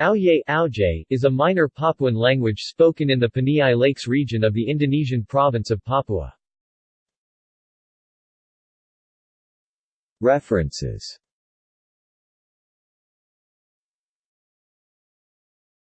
Auye Auje is a minor Papuan language spoken in the Paniai Lakes region of the Indonesian province of Papua. References